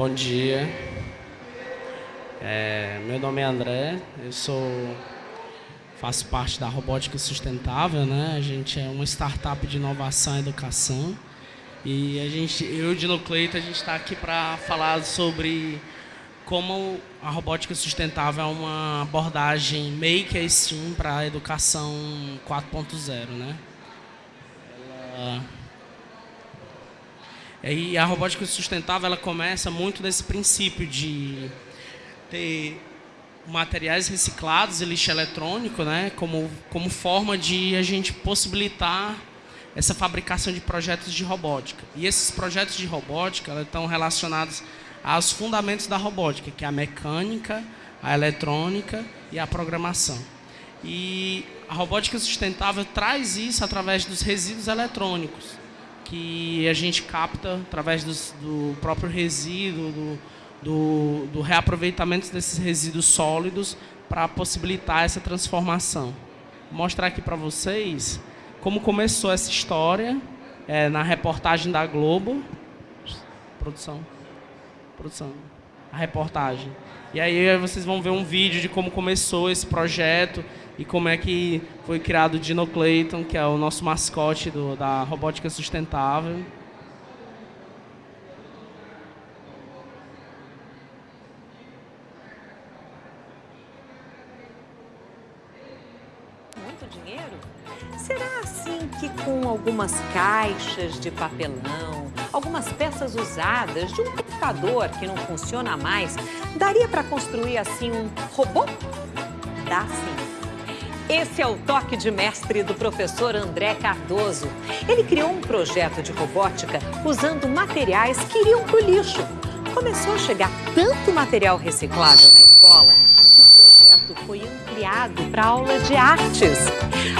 Bom dia. É, meu nome é André, eu sou faço parte da Robótica Sustentável, né? A gente é uma startup de inovação e educação. E a gente, eu e o Dino Cleito, a gente está aqui para falar sobre como a robótica sustentável é uma abordagem maker sim para a educação 4.0, né? Ela... E a robótica sustentável ela começa muito desse princípio de ter materiais reciclados e lixo eletrônico, né, como, como forma de a gente possibilitar essa fabricação de projetos de robótica. E esses projetos de robótica estão relacionados aos fundamentos da robótica, que é a mecânica, a eletrônica e a programação. E a robótica sustentável traz isso através dos resíduos eletrônicos, que a gente capta através dos, do próprio resíduo, do, do, do reaproveitamento desses resíduos sólidos para possibilitar essa transformação. Vou mostrar aqui para vocês como começou essa história é, na reportagem da Globo. Produção. Produção. A reportagem. E aí vocês vão ver um vídeo de como começou esse projeto e como é que foi criado o Dino Clayton, que é o nosso mascote do, da robótica sustentável. Será assim que com algumas caixas de papelão, algumas peças usadas de um computador que não funciona mais, daria para construir assim um robô? Dá sim. Esse é o toque de mestre do professor André Cardoso. Ele criou um projeto de robótica usando materiais que iriam para o lixo. Começou a chegar tanto material reciclável na escola que o projeto foi ampliado para aula de artes.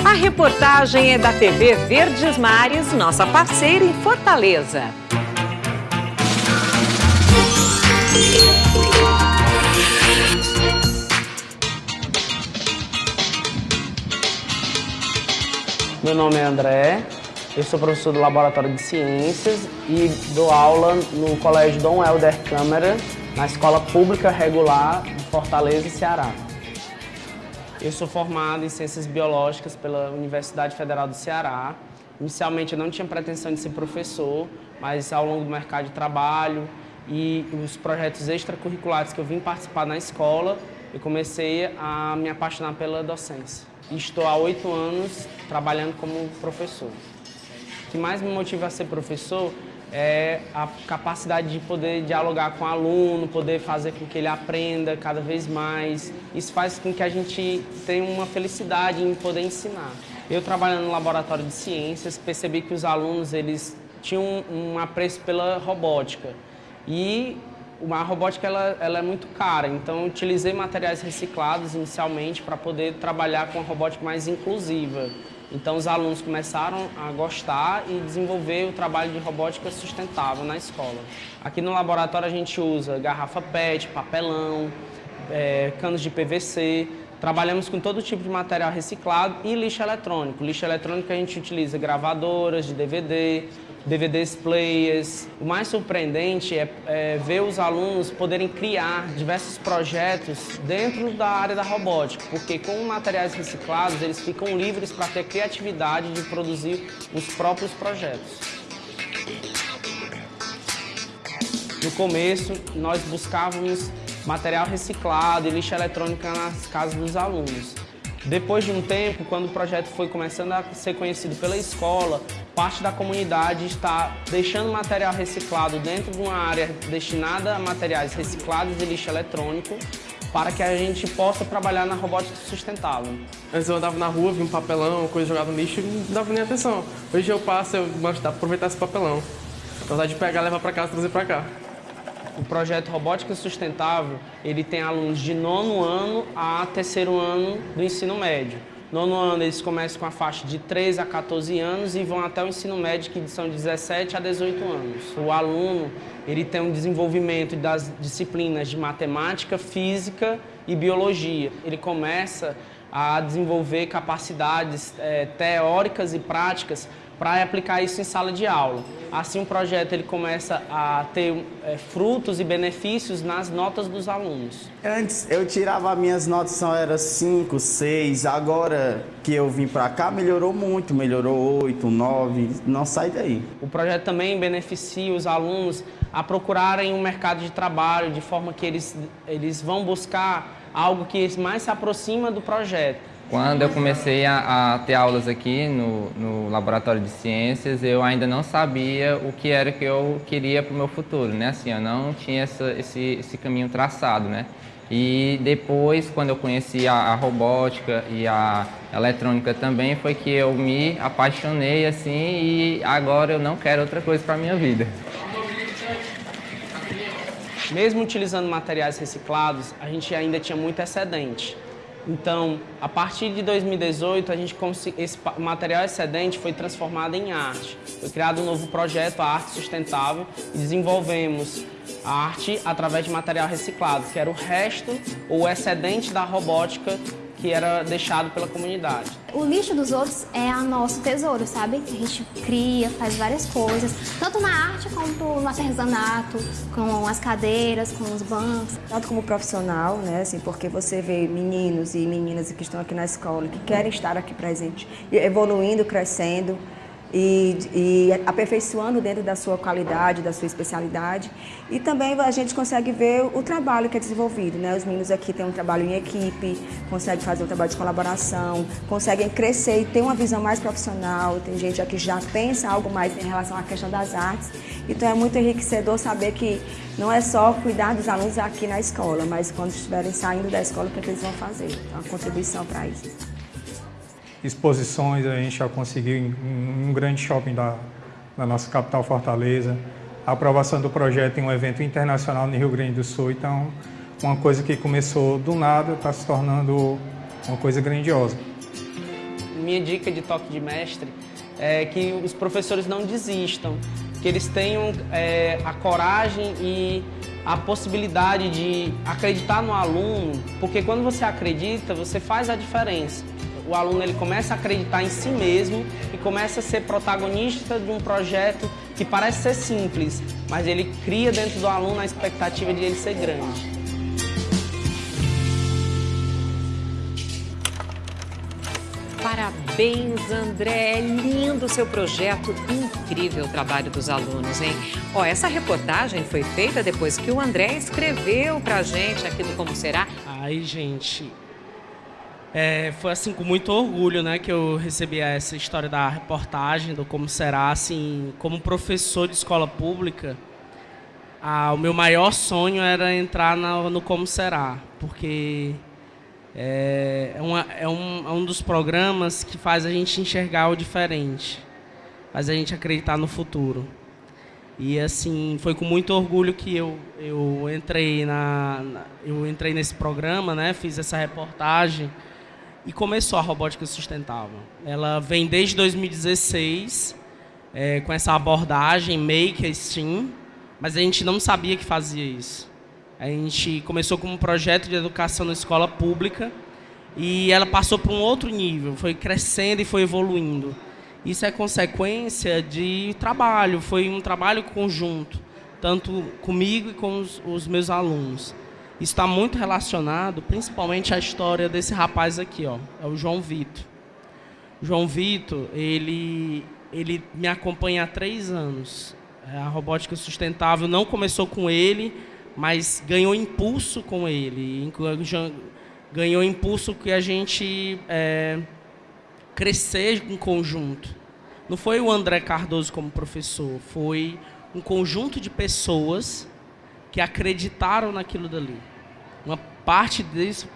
A reportagem é da TV Verdes Mares, nossa parceira em Fortaleza. Meu nome é André, eu sou professor do Laboratório de Ciências e dou aula no Colégio Dom Helder Câmara, na Escola Pública Regular de Fortaleza, Ceará. Eu sou formado em Ciências Biológicas pela Universidade Federal do Ceará. Inicialmente eu não tinha pretensão de ser professor, mas ao longo do mercado de trabalho e os projetos extracurriculares que eu vim participar na escola, eu comecei a me apaixonar pela docência. Estou há oito anos trabalhando como professor. O que mais me motiva a ser professor é a capacidade de poder dialogar com o aluno, poder fazer com que ele aprenda cada vez mais. Isso faz com que a gente tenha uma felicidade em poder ensinar. Eu trabalhando no laboratório de ciências, percebi que os alunos eles tinham um apreço pela robótica. E a robótica ela, ela é muito cara, então utilizei materiais reciclados inicialmente para poder trabalhar com a robótica mais inclusiva. Então os alunos começaram a gostar e desenvolver o trabalho de robótica sustentável na escola. Aqui no laboratório a gente usa garrafa PET, papelão, é, canos de PVC, trabalhamos com todo tipo de material reciclado e lixo eletrônico. Lixo eletrônico a gente utiliza gravadoras de DVD, DVDs players. O mais surpreendente é, é, ver os alunos poderem criar diversos projetos dentro da área da robótica, porque com materiais reciclados eles ficam livres para ter criatividade de produzir os próprios projetos. No começo, nós buscávamos material reciclado e lixo eletrônico nas casas dos alunos. Depois de um tempo, quando o projeto foi começando a ser conhecido pela escola, parte da comunidade está deixando material reciclado dentro de uma área destinada a materiais reciclados e lixo eletrônico para que a gente possa trabalhar na robótica sustentável. Antes eu andava na rua, vi um papelão, coisa jogada no lixo e não dava nem atenção. Hoje eu passo, eu gosto de aproveitar esse papelão. Apesar de pegar, levar para casa e trazer para cá. O projeto Robótica Sustentável, ele tem alunos de nono ano a terceiro ano do ensino médio. Nono ano eles começam com a faixa de 13 a 14 anos e vão até o ensino médio, que são de 17 a 18 anos. O aluno ele tem um desenvolvimento das disciplinas de matemática, física e biologia. Ele começa a desenvolver capacidades é, teóricas e práticas para aplicar isso em sala de aula. Assim o projeto ele começa a ter é, frutos e benefícios nas notas dos alunos. Antes eu tirava minhas notas, só era 5, 6, agora que eu vim para cá melhorou muito, melhorou 8, 9, não sai daí. O projeto também beneficia os alunos a procurarem um mercado de trabalho de forma que eles, eles vão buscar algo que mais se aproxima do projeto. Quando eu comecei a, a, ter aulas aqui no, no Laboratório de Ciências, eu ainda não sabia o que era que eu queria para o meu futuro, né? Assim, eu não tinha essa, esse, esse caminho traçado, né? E depois, quando eu conheci a, a, robótica e a eletrônica também, foi que eu me apaixonei, assim, e agora eu não quero outra coisa para a minha vida. Mesmo utilizando materiais reciclados, a gente ainda tinha muito excedente. Então, a partir de 2018, a gente esse material excedente foi transformado em arte. Foi criado um novo projeto, a Arte Sustentável, e desenvolvemos a arte através de material reciclado, que era o resto ou excedente da robótica que era deixado pela comunidade. O lixo dos outros é o nosso tesouro, sabe? A gente cria, faz várias coisas, tanto na arte quanto no artesanato, com as cadeiras, com os bancos. Tanto como profissional, né? Assim, porque você vê meninos e meninas que estão aqui na escola, que querem estar aqui presentes, evoluindo, crescendo, e, e, aperfeiçoando dentro da sua qualidade, da sua especialidade. E também a gente consegue ver o trabalho que é desenvolvido. Né? Os meninos aqui têm um trabalho em equipe, conseguem fazer um trabalho de colaboração, conseguem crescer e ter uma visão mais profissional. Tem gente aqui que já pensa algo mais em relação à questão das artes. Então é muito enriquecedor saber que não é só cuidar dos alunos aqui na escola, mas quando estiverem saindo da escola, o que, é eles vão fazer? Então, a contribuição para isso exposições, a gente já conseguiu em um grande shopping da, da nossa capital Fortaleza, a aprovação do projeto em um evento internacional no Rio Grande do Sul, então uma coisa que começou do nada está se tornando uma coisa grandiosa. Minha dica de toque de mestre é que os professores não desistam, que eles tenham é, a coragem e a possibilidade de acreditar no aluno, porque quando você acredita, você faz a diferença o aluno ele começa a acreditar em si mesmo e começa a ser protagonista de um projeto que parece ser simples, mas ele cria dentro do aluno a expectativa de ele ser grande. Parabéns, André. É lindo o seu projeto. Incrível o trabalho dos alunos, hein? Ó, essa reportagem foi feita depois que o André escreveu pra gente aqui no Como Será. Ai, gente, é, foi assim com muito orgulho, né, que eu recebi essa história da reportagem do como será, assim, como professor de escola pública. O meu maior sonho era entrar na, no como será, porque é, é, uma, é, um, é um dos programas que faz a gente enxergar o diferente, faz a gente acreditar no futuro. E assim, foi com muito orgulho que eu, eu entrei na eu entrei nesse programa, né? Fiz essa reportagem e começou a robótica sustentável. Ela vem desde 2016 é, com essa abordagem Make Steam, mas a gente não sabia que fazia isso. A gente começou com um projeto de educação na escola pública e ela passou para um outro nível, foi crescendo e foi evoluindo. Isso é consequência de trabalho, foi um trabalho conjunto, tanto comigo e com os, os meus alunos está muito relacionado, principalmente à história desse rapaz aqui, ó, é o João Vitor. João Vitor, ele, ele me acompanha há três anos. É, a robótica sustentável não começou com ele, mas ganhou impulso com ele. Ganhou impulso que a gente é, crescer em conjunto. Não foi o André Cardoso como professor, foi um conjunto de pessoas que acreditaram naquilo dali. Uma parte disso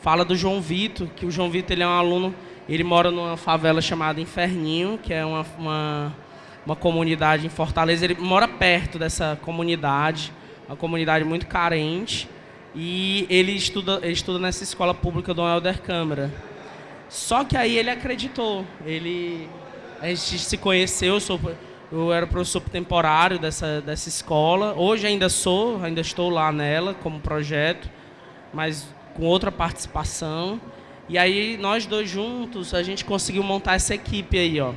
fala do João Vitor, que o João Vitor ele é um aluno, ele mora numa favela chamada Inferninho, que é uma, uma, uma comunidade em Fortaleza. Ele mora perto dessa comunidade, uma comunidade muito carente, e ele estuda, ele estuda nessa escola pública do Helder Câmara. Só que aí ele acreditou, ele a gente se conheceu, eu, sou, eu era professor temporário dessa, dessa escola. Hoje ainda sou, ainda estou lá nela como projeto mas com outra participação. E aí nós dois juntos, a gente conseguiu montar essa equipe aí, ó.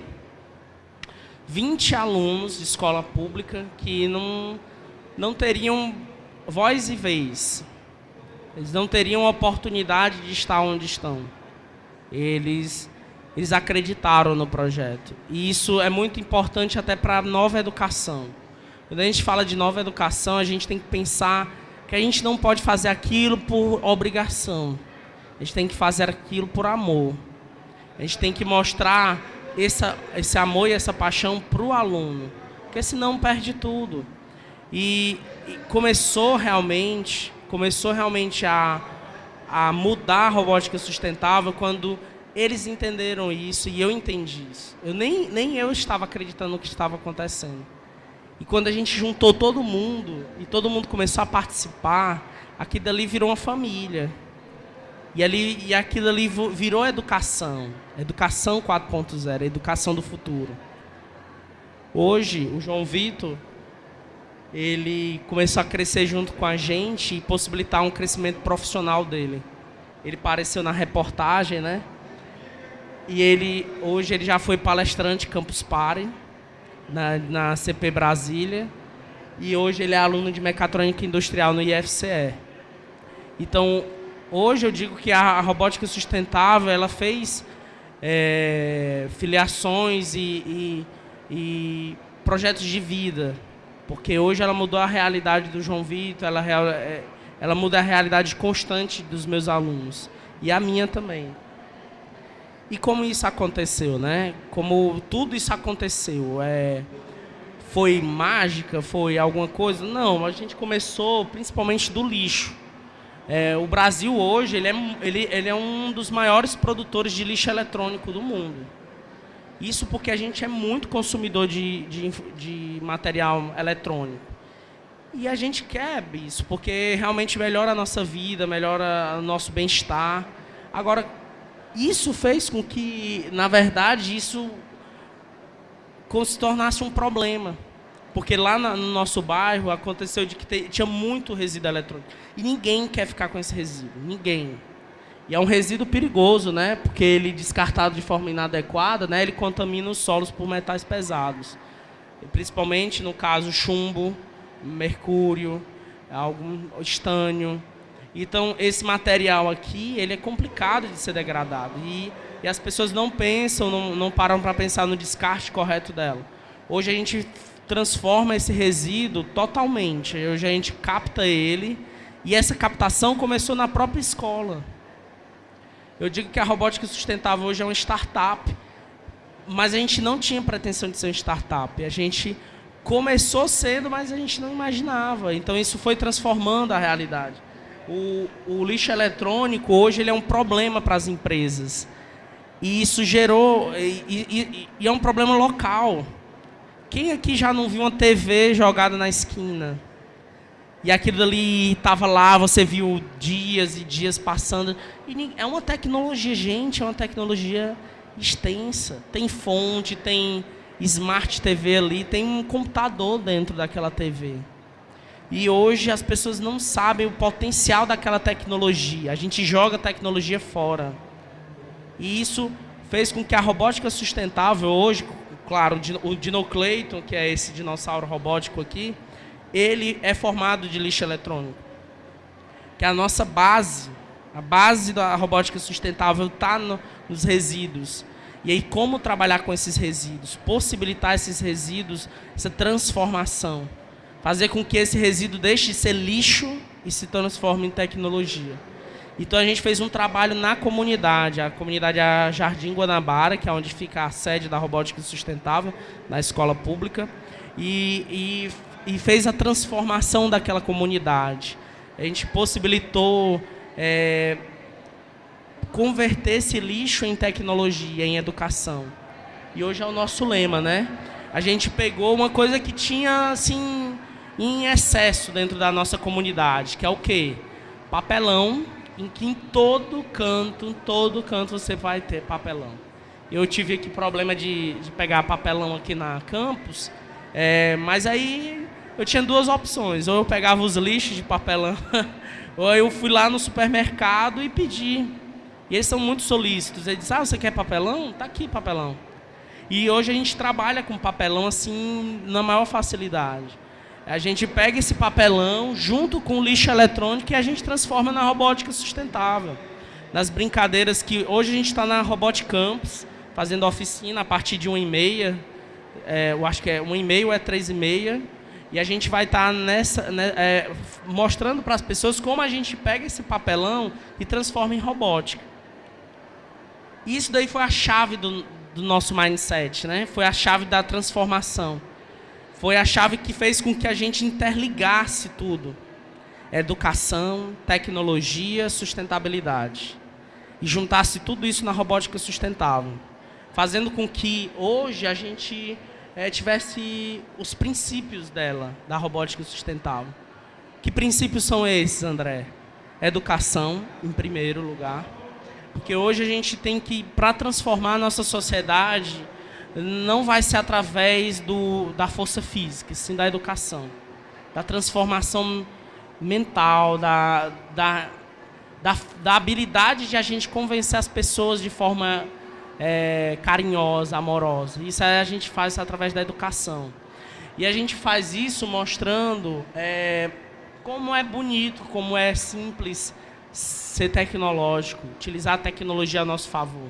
20 alunos de escola pública que não, não teriam voz e vez. Eles não teriam oportunidade de estar onde estão. Eles, eles acreditaram no projeto. E isso é muito importante até para a nova educação. Quando a gente fala de nova educação, a gente tem que pensar que a gente não pode fazer aquilo por obrigação. A gente tem que fazer aquilo por amor. A gente tem que mostrar essa, esse amor e essa paixão para o aluno, porque senão perde tudo. E, e, começou realmente, começou realmente a, a mudar a robótica sustentável quando eles entenderam isso e eu entendi isso. Eu nem, nem eu estava acreditando no que estava acontecendo. E quando a gente juntou todo mundo e todo mundo começou a participar, aquilo dali virou uma família. E, ali, e aquilo ali virou educação. Educação 4.0, educação do futuro. Hoje, o João Vitor, ele começou a crescer junto com a gente e possibilitar um crescimento profissional dele. Ele apareceu na reportagem, né? E ele, hoje, ele já foi palestrante Campus Party, na, na CP Brasília. E hoje ele é aluno de mecatrônica industrial no IFCE. Então, Hoje eu digo que a, robótica sustentável ela fez é, filiações e, e, e, projetos de vida, porque hoje ela mudou a realidade do João Vitor, ela, é, ela muda a realidade constante dos meus alunos e a minha também. E como isso aconteceu, né? Como tudo isso aconteceu, é, foi mágica, foi alguma coisa? Não, a gente começou principalmente do lixo. É, o Brasil hoje ele é, ele, ele é um dos maiores produtores de lixo eletrônico do mundo. Isso porque a gente é muito consumidor de, de, de material eletrônico. E a gente quer isso, porque realmente melhora a nossa vida, melhora o nosso bem-estar. Agora, isso fez com que, na verdade, isso se tornasse um problema. Porque lá no nosso bairro aconteceu de que tinha muito resíduo eletrônico. E ninguém quer ficar com esse resíduo, ninguém. E é um resíduo perigoso, né? Porque ele descartado de forma inadequada, né? Ele contamina os solos por metais pesados. E principalmente no caso chumbo, mercúrio, algum estânio. Então esse material aqui, ele é complicado de ser degradado e, e as pessoas não pensam, não, não param para pensar no descarte correto dela. Hoje a gente transforma esse resíduo totalmente. Hoje a gente capta ele e essa captação começou na própria escola. Eu digo que a robótica sustentável hoje é uma startup, mas a gente não tinha pretensão de ser uma startup. A gente começou cedo, mas a gente não imaginava. Então isso foi transformando a realidade. O, o lixo eletrônico hoje ele é um problema para as empresas. E isso gerou. E, e, e é um problema local. Quem aqui já não viu uma TV jogada na esquina? E aquilo ali estava lá, você viu dias e dias passando. E é uma tecnologia, gente, é uma tecnologia extensa. Tem fonte, tem Smart TV ali, tem um computador dentro daquela TV. E hoje as pessoas não sabem o potencial daquela tecnologia. A gente joga a tecnologia fora. E isso fez com que a robótica sustentável hoje, claro, o Dinocleiton, que é esse dinossauro robótico aqui, ele é formado de lixo eletrônico. Que a nossa base, a base da robótica sustentável está no, nos resíduos. E aí, como trabalhar com esses resíduos? Possibilitar esses resíduos, essa transformação. Fazer com que esse resíduo deixe de ser lixo e se transforme em tecnologia. Então a gente fez um trabalho na comunidade, a comunidade é Jardim Guanabara, que é onde fica a sede da robótica sustentável, da escola pública, e, e, e fez a transformação daquela comunidade. A gente possibilitou é, converter esse lixo em tecnologia, em educação. E hoje é o nosso lema, né? A gente pegou uma coisa que tinha assim em excesso dentro da nossa comunidade, que é o quê? Papelão em que em todo canto, em todo canto você vai ter papelão. Eu tive aqui problema de, de pegar papelão aqui na campus, é, mas aí eu tinha duas opções. Ou eu pegava os lixos de papelão, ou eu fui lá no supermercado e pedi. E eles são muito solícitos. Eles dizem, ah, você quer papelão? Tá aqui papelão. E hoje a gente trabalha com papelão assim na maior facilidade. A gente pega esse papelão junto com o lixo eletrônico e a gente transforma na robótica sustentável. Nas brincadeiras que hoje a gente está na Robot Campus, fazendo oficina a partir de 1 e meia. É, eu acho que é 1 e meio é 3 e meia. E a gente vai estar tá nessa, né, é, mostrando para as pessoas como a gente pega esse papelão e transforma em robótica. Isso daí foi a chave do, do nosso mindset, né? Foi a chave da transformação. Foi a chave que fez com que a gente interligasse tudo. Educação, tecnologia, sustentabilidade. E juntasse tudo isso na robótica sustentável. Fazendo com que hoje a gente é, tivesse os princípios dela, da robótica sustentável. Que princípios são esses, André? Educação, em primeiro lugar. Porque hoje a gente tem que, para transformar a nossa sociedade, não vai ser através do, da força física, sim da educação, da transformação mental, da, da, da, da habilidade de a gente convencer as pessoas de forma é, carinhosa, amorosa. Isso a gente faz através da educação. E a gente faz isso mostrando é, como é bonito, como é simples ser tecnológico, utilizar a tecnologia a nosso favor.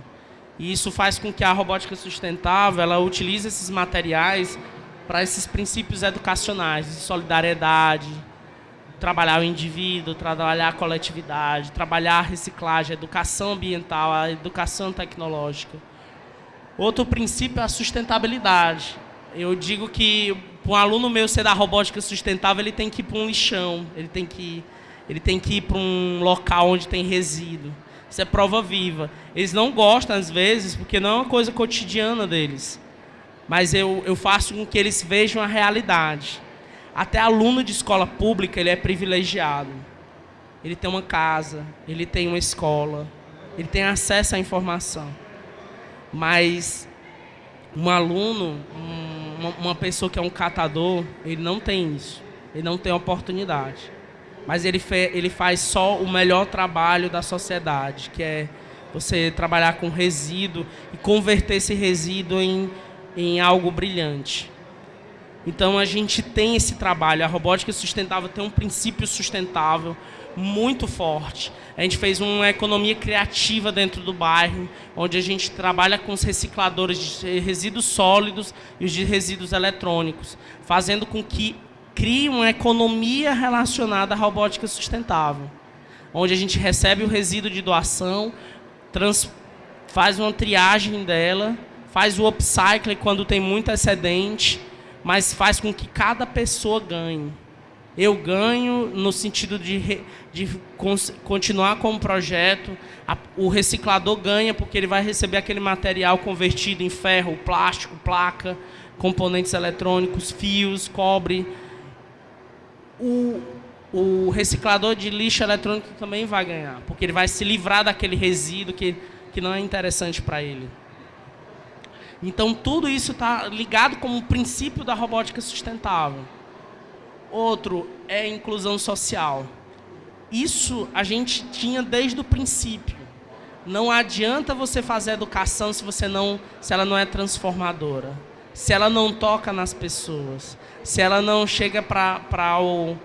E isso faz com que a robótica sustentável ela utilize esses materiais para esses princípios educacionais de solidariedade, trabalhar o indivíduo, trabalhar a coletividade, trabalhar a reciclagem, a educação ambiental, a educação tecnológica. Outro princípio é a sustentabilidade. Eu digo que para um aluno meu ser da robótica sustentável, ele tem que ir para um lixão, ele tem que, ele tem que ir para um local onde tem resíduo. Isso é prova viva. Eles não gostam, às vezes, porque não é uma coisa cotidiana deles. Mas eu, eu faço com que eles vejam a realidade. Até aluno de escola pública, ele é privilegiado. Ele tem uma casa, ele tem uma escola, ele tem acesso à informação. Mas um aluno, uma, uma pessoa que é um catador, ele não tem isso. Ele não tem oportunidade mas ele, fe, ele faz só o melhor trabalho da sociedade, que é você trabalhar com resíduo e converter esse resíduo em, em algo brilhante. Então a gente tem esse trabalho, a robótica sustentável tem um princípio sustentável muito forte. A gente fez uma economia criativa dentro do bairro, onde a gente trabalha com os recicladores de resíduos sólidos e os de resíduos eletrônicos, fazendo com que cria uma economia relacionada à robótica sustentável, onde a gente recebe o resíduo de doação, trans, faz uma triagem dela, faz o upcycle quando tem muito excedente, mas faz com que cada pessoa ganhe. Eu ganho no sentido de, de continuar com o projeto, a, o reciclador ganha porque ele vai receber aquele material convertido em ferro, plástico, placa, componentes eletrônicos, fios, cobre, o, o reciclador de lixo eletrônico também vai ganhar, porque ele vai se livrar daquele resíduo que, que não é interessante para ele. Então, tudo isso está ligado como princípio da robótica sustentável. Outro é a inclusão social. Isso a gente tinha desde o princípio. Não adianta você fazer educação se você não, se ela não é transformadora, se ela não toca nas pessoas, se ela não chega para o.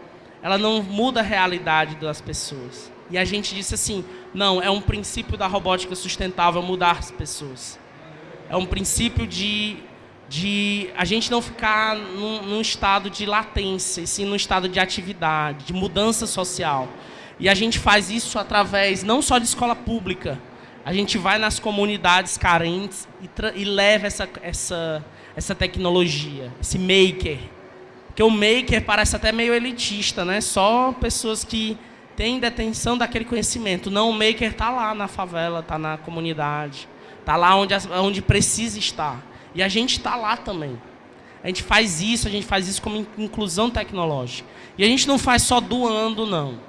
Ela não muda a realidade das pessoas. E a gente disse assim: não, é um princípio da robótica sustentável mudar as pessoas. É um princípio de, de a gente não ficar num, num estado de latência, e sim num estado de atividade, de mudança social. E a gente faz isso através não só de escola pública, a gente vai nas comunidades carentes e, e leva essa, essa, essa tecnologia, esse maker, porque o maker parece até meio elitista, né? Só pessoas que têm detenção daquele conhecimento. Não, o maker está lá na favela, está na comunidade, está lá onde, onde precisa estar. E a gente está lá também. A gente faz isso, a gente faz isso como inclusão tecnológica. E a gente não faz só doando, não.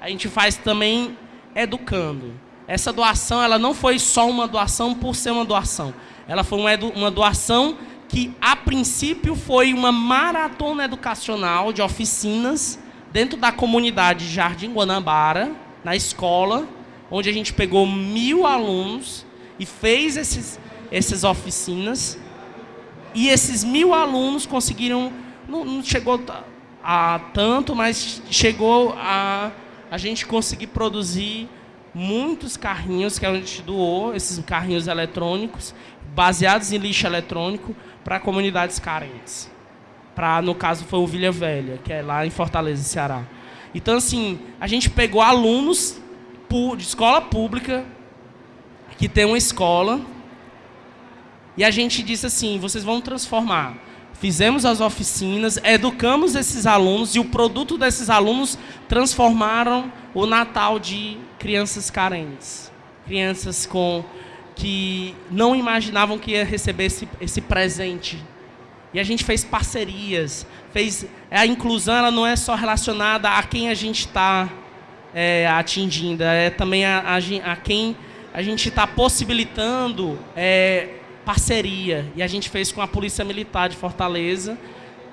A gente faz também educando. Essa doação, ela não foi só uma doação por ser uma doação. Ela foi uma doação que a princípio foi uma maratona educacional de oficinas dentro da comunidade Jardim Guanabara, na escola, onde a gente pegou mil alunos e fez esses, essas oficinas. E esses mil alunos conseguiram, não, não chegou a tanto, mas chegou a a gente conseguir produzir muitos carrinhos que a gente doou, esses carrinhos eletrônicos, baseados em lixo eletrônico, para comunidades carentes. Para, no caso, foi o Vilha Velha, que é lá em Fortaleza, Ceará. Então, assim, a gente pegou alunos de escola pública, que tem uma escola, e a gente disse assim, vocês vão transformar. Fizemos as oficinas, educamos esses alunos, e o produto desses alunos transformaram o Natal de crianças carentes. Crianças com que não imaginavam que ia receber esse, esse presente. E a gente fez parcerias, fez a inclusão ela não é só relacionada a quem a gente está é, atingindo, é também a, a, a quem a gente está possibilitando é, parceria. E a gente fez com a Polícia Militar de Fortaleza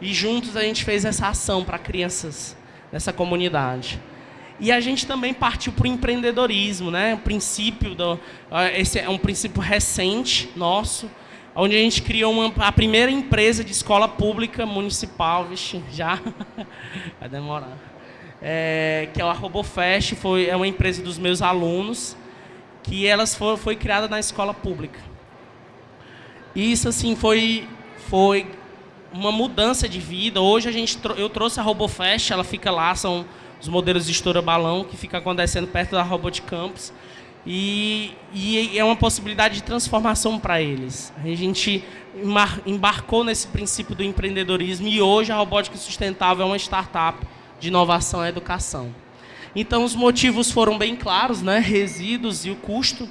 e juntos a gente fez essa ação para crianças dessa comunidade. E a gente também partiu para o empreendedorismo, né? O princípio do, esse é um princípio recente nosso, onde a gente criou uma, a primeira empresa de escola pública municipal, vixe, já vai demorar. É, que é a RoboFest, foi é uma empresa dos meus alunos, que elas foi, foi criada na escola pública. Isso assim foi foi uma mudança de vida. Hoje a gente eu trouxe a RoboFest, ela fica lá, são os modelos de estoura balão que fica acontecendo perto da Robot Campus. E, e é uma possibilidade de transformação para eles. A gente embarcou nesse princípio do empreendedorismo e hoje a Robótica Sustentável é uma startup de inovação e educação. Então os motivos foram bem claros, né? resíduos e o custo.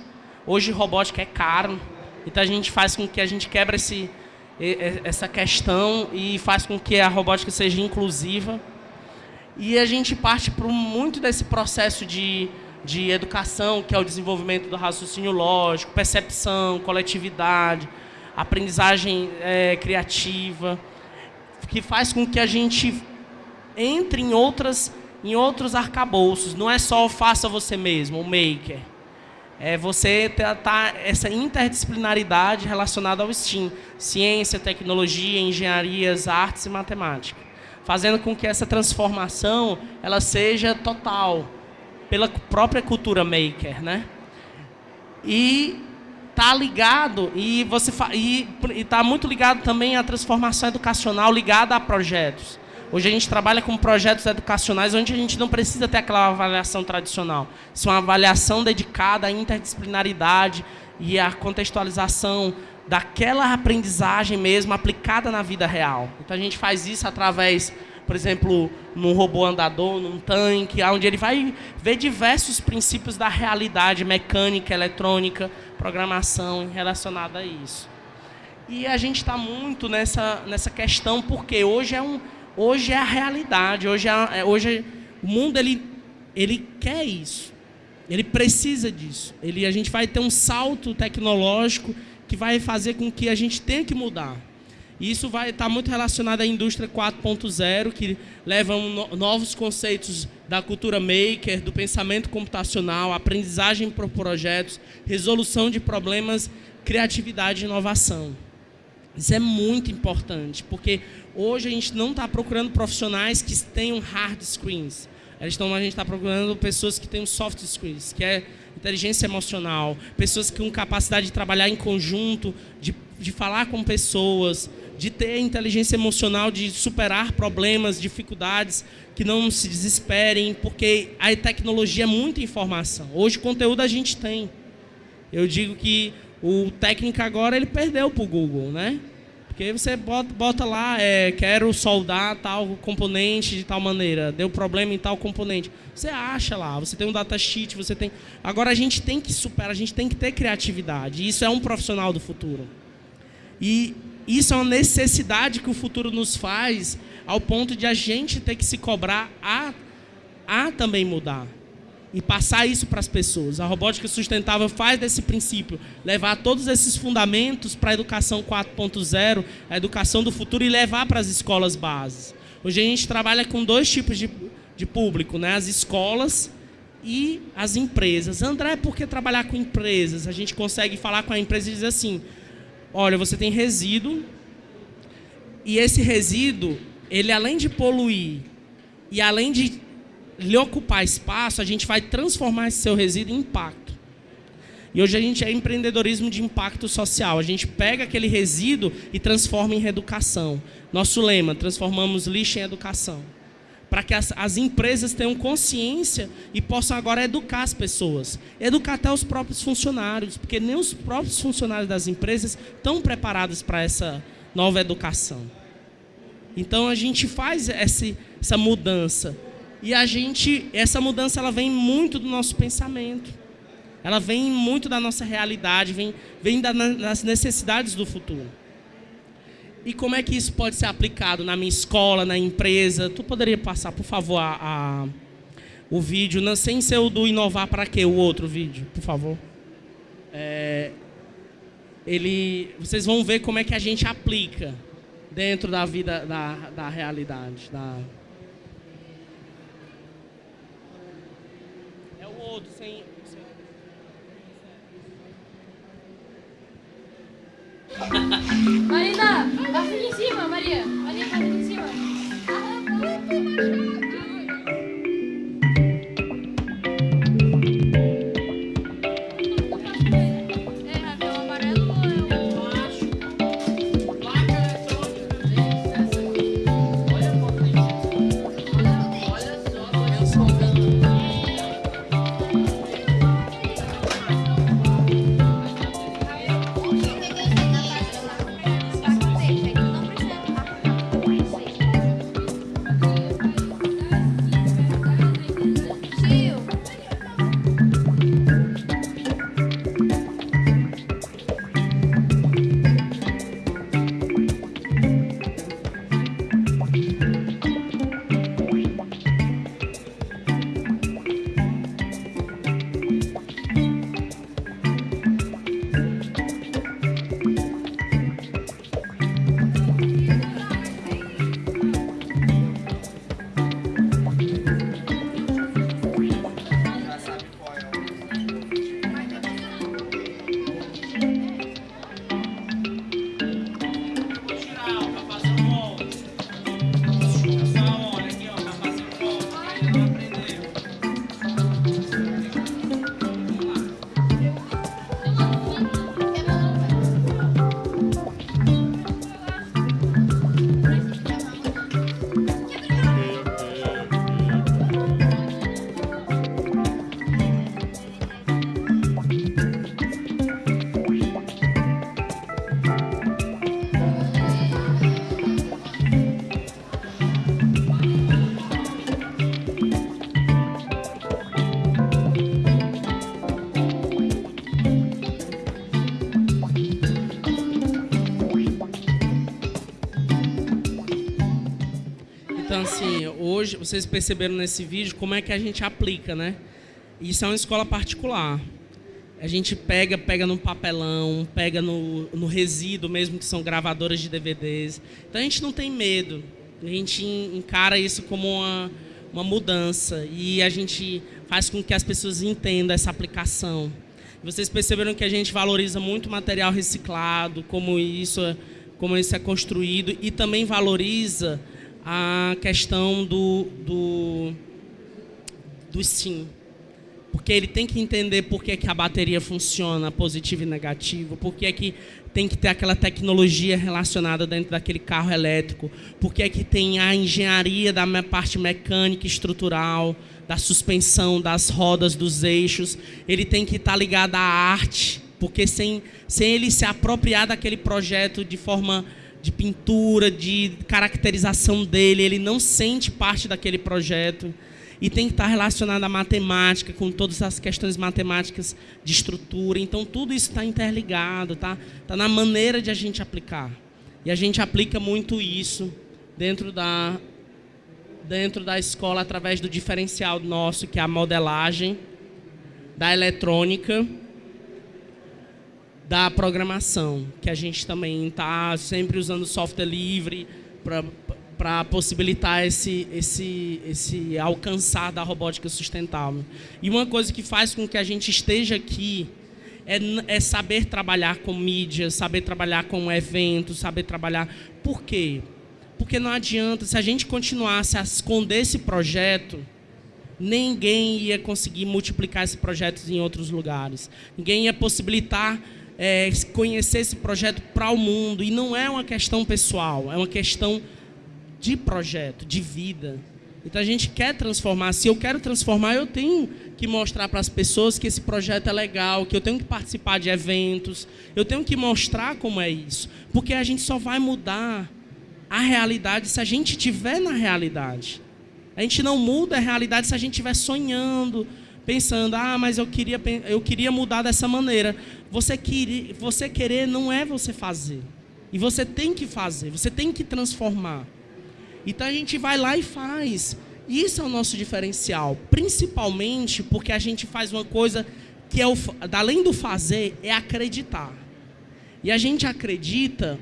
Hoje robótica é caro, então a gente faz com que a gente quebre esse, essa questão e faz com que a robótica seja inclusiva. E a gente parte para muito desse processo de, de educação, que é o desenvolvimento do raciocínio lógico, percepção, coletividade, aprendizagem é, criativa, que faz com que a gente entre em, outras, em outros arcabouços. Não é só faça você mesmo, o maker. É você tratar essa interdisciplinaridade relacionada ao STEAM, ciência, tecnologia, engenharias, artes e matemática fazendo com que essa transformação ela seja total pela própria cultura maker, né? E tá ligado e você e está muito ligado também à transformação educacional ligada a projetos. Hoje a gente trabalha com projetos educacionais onde a gente não precisa ter aquela avaliação tradicional. Isso é uma avaliação dedicada à interdisciplinaridade e à contextualização daquela aprendizagem mesmo aplicada na vida real. Então a gente faz isso através, por exemplo, num robô andador, num tanque, onde ele vai ver diversos princípios da realidade mecânica, eletrônica, programação relacionada a isso. E a gente está muito nessa, nessa questão porque hoje é, um, hoje é a realidade, hoje, é, é hoje o mundo ele, ele quer isso, ele precisa disso. Ele, a gente vai ter um salto tecnológico que vai fazer com que a gente tenha que mudar. E isso vai estar muito relacionado à indústria 4.0, que leva novos conceitos da cultura maker, do pensamento computacional, aprendizagem por projetos, resolução de problemas, criatividade e inovação. Isso é muito importante, porque hoje a gente não está procurando profissionais que tenham hard screens. A gente está procurando pessoas que tenham soft skills, que é inteligência emocional, pessoas com capacidade de trabalhar em conjunto, de, de falar com pessoas, de ter inteligência emocional, de superar problemas, dificuldades, que não se desesperem, porque a tecnologia é muita informação. Hoje, conteúdo a gente tem. Eu digo que o técnico agora ele perdeu para o Google, né? Porque você bota, bota lá, é, quero soldar tal componente de tal maneira, deu problema em tal componente. Você acha lá, você tem um datasheet, você tem... Agora a gente tem que superar, a gente tem que ter criatividade. isso é um profissional do futuro. E isso é uma necessidade que o futuro nos faz ao ponto de a gente ter que se cobrar a, a também mudar e passar isso para as pessoas. A robótica sustentável faz desse princípio levar todos esses fundamentos para a educação 4.0, a educação do futuro e levar para as escolas bases. Hoje a gente trabalha com dois tipos de, de público, né? as escolas e as empresas. André, por que trabalhar com empresas? A gente consegue falar com a empresa e dizer assim, olha, você tem resíduo e esse resíduo, ele além de poluir e além de lhe ocupar espaço, a gente vai transformar esse seu resíduo em impacto. E hoje a gente é empreendedorismo de impacto social. A gente pega aquele resíduo e transforma em reeducação. Nosso lema, transformamos lixo em educação. Para que as, as, empresas tenham consciência e possam agora educar as pessoas. Educar até os próprios funcionários, porque nem os próprios funcionários das empresas estão preparados para essa nova educação. Então a gente faz essa, essa mudança. E a gente, essa mudança ela vem muito do nosso pensamento. Ela vem muito da nossa realidade, vem, vem das necessidades do futuro. E como é que isso pode ser aplicado na minha escola, na empresa? Tu poderia passar, por favor, a, a o vídeo, não, sem ser o do inovar para quê? O outro vídeo, por favor. É, ele, vocês vão ver como é que a gente aplica dentro da vida, da, da realidade. Da... É o outro, sem... Marina, passa aqui em cima, Maria. Maria, passa aqui em cima. Hoje, vocês perceberam nesse vídeo como é que a gente aplica, né? Isso é uma escola particular. A gente pega, pega no papelão, pega no, no resíduo mesmo, que são gravadoras de DVDs. Então a gente não tem medo. A gente encara isso como uma, uma mudança. E a gente faz com que as pessoas entendam essa aplicação. Vocês perceberam que a gente valoriza muito material reciclado, como isso, é, como isso é construído, e também valoriza a questão do, do, do sim. Porque ele tem que entender por que, que a bateria funciona positivo e negativo, por que, que tem que ter aquela tecnologia relacionada dentro daquele carro elétrico, por que, que tem a engenharia da parte mecânica estrutural, da suspensão, das rodas, dos eixos. Ele tem que estar ligado à arte, porque sem, sem ele se apropriar daquele projeto de forma de pintura, de caracterização dele, ele não sente parte daquele projeto e tem que estar relacionado à matemática, com todas as questões matemáticas de estrutura. Então, tudo isso está interligado, tá? Está na maneira de a gente aplicar. E a gente aplica muito isso dentro da, dentro da escola através do diferencial nosso, que é a modelagem, da eletrônica da programação, que a gente também está sempre usando software livre para possibilitar esse, esse, esse alcançar da robótica sustentável. E uma coisa que faz com que a gente esteja aqui é, é saber trabalhar com mídia, saber trabalhar com eventos, saber trabalhar... Por quê? Porque não adianta, se a gente continuasse a esconder esse projeto, ninguém ia conseguir multiplicar esse projeto em outros lugares. Ninguém ia possibilitar é, conhecer esse projeto para o mundo. E não é uma questão pessoal, é uma questão de projeto, de vida. Então a gente quer transformar. Se eu quero transformar, eu tenho que mostrar para as pessoas que esse projeto é legal, que eu tenho que participar de eventos, eu tenho que mostrar como é isso. Porque a gente só vai mudar a realidade se a gente estiver na realidade. A gente não muda a realidade se a gente estiver sonhando, pensando, ah, mas eu queria, eu queria mudar dessa maneira. Você, você querer não é você fazer. E você tem que fazer, você tem que transformar. Então a gente vai lá e faz. Isso é o nosso diferencial, principalmente porque a gente faz uma coisa que é o, além do fazer, é acreditar. E a gente acredita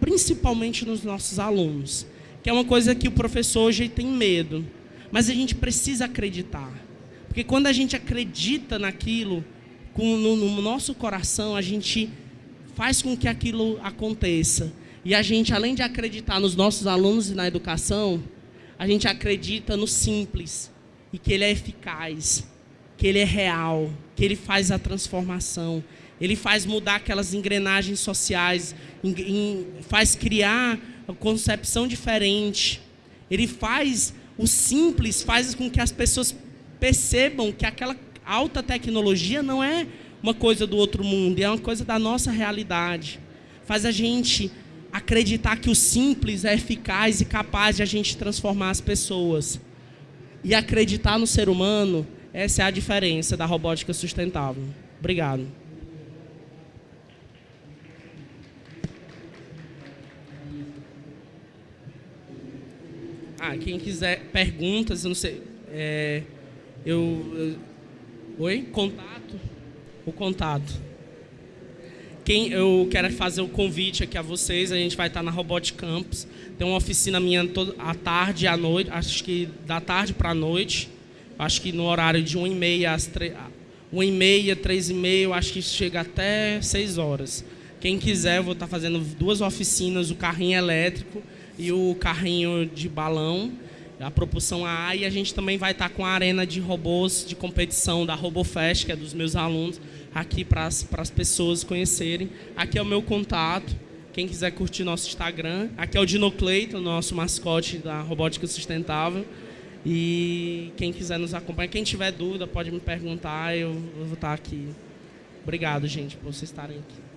principalmente nos nossos alunos, que é uma coisa que o professor hoje tem medo, mas a gente precisa acreditar. Porque quando a gente acredita naquilo, no, no nosso coração, a gente faz com que aquilo aconteça. E a gente, além de acreditar nos nossos alunos e na educação, a gente acredita no simples e que ele é eficaz, que ele é real, que ele faz a transformação, ele faz mudar aquelas engrenagens sociais, faz criar uma concepção diferente. Ele faz o simples, faz com que as pessoas percebam que aquela alta tecnologia não é uma coisa do outro mundo, é uma coisa da nossa realidade. Faz a gente acreditar que o simples é eficaz e capaz de a gente transformar as pessoas. E acreditar no ser humano, essa é a diferença da robótica sustentável. Obrigado. Ah, quem quiser perguntas, eu não sei. É, eu, eu, oi? Contato? O contato. Quem eu quero fazer o convite aqui a vocês, a gente vai estar na Robot Campus. Tem uma oficina minha toda, à tarde e à noite, acho que da tarde para a noite. Acho que no horário de 1h30 às 3 1h30, 3h30, acho que chega até 6 horas. Quem quiser, eu vou estar fazendo duas oficinas, o carrinho elétrico e o carrinho de balão, a propulsão A. E a gente também vai estar com a arena de robôs de competição da RoboFest, que é dos meus alunos aqui para as pessoas conhecerem. Aqui é o meu contato. Quem quiser curtir nosso Instagram. Aqui é o Dino Clayton, nosso mascote da Robótica Sustentável. E quem quiser nos acompanhar, quem tiver dúvida, pode me perguntar, eu, eu vou estar aqui. Obrigado, gente, por vocês estarem aqui.